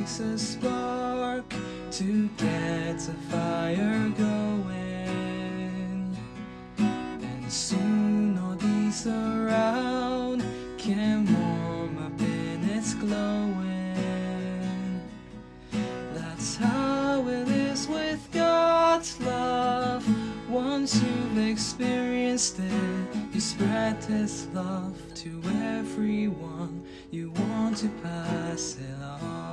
takes a spark to get a fire going. And soon all these around can warm up in its glowing. That's how it is with God's love. Once you've experienced it, you spread this love to everyone. You want to pass it on.